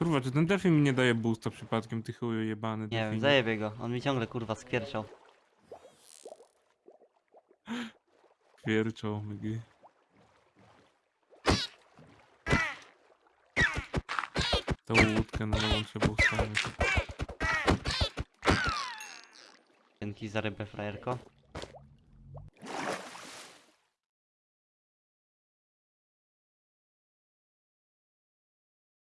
Kurwa, czy ten delfin mi nie daje boosta przypadkiem, ty chuju jebany Nie delfinie? wiem, zajebie go. On mi ciągle kurwa skwierczał. Wierczą, mygi. Tą łódkę na nową trzeba ustawić. Dzięki za rybę, frajerko.